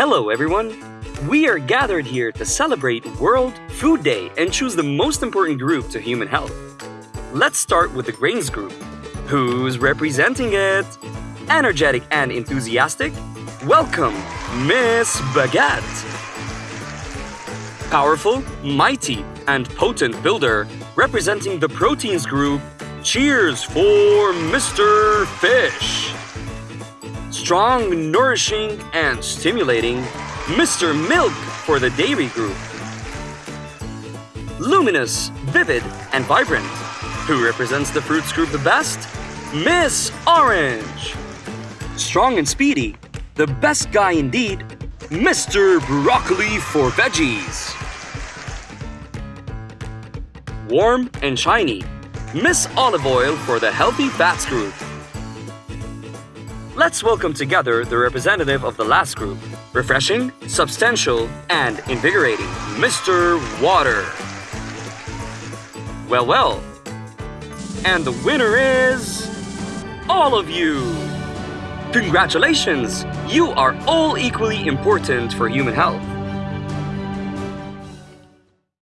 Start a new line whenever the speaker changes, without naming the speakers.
Hello, everyone. We are gathered here to celebrate World Food Day and choose the most important group to human health. Let's start with the grains group. Who's representing it? Energetic and enthusiastic? Welcome, Miss Baguette. Powerful, mighty, and potent builder representing the proteins group. Cheers for Mr. Fish. Strong, nourishing, and stimulating. Mr. Milk for the dairy group. Luminous, vivid, and vibrant. Who represents the fruits group the best? Miss Orange. Strong and speedy, the best guy indeed, Mr. Broccoli for veggies. Warm and shiny, Miss Olive Oil for the healthy fats group. Let's welcome together the representative of the last group, refreshing, substantial, and invigorating, Mr. Water. Well, well. And the winner is... all of you! Congratulations! You are all equally important for human health.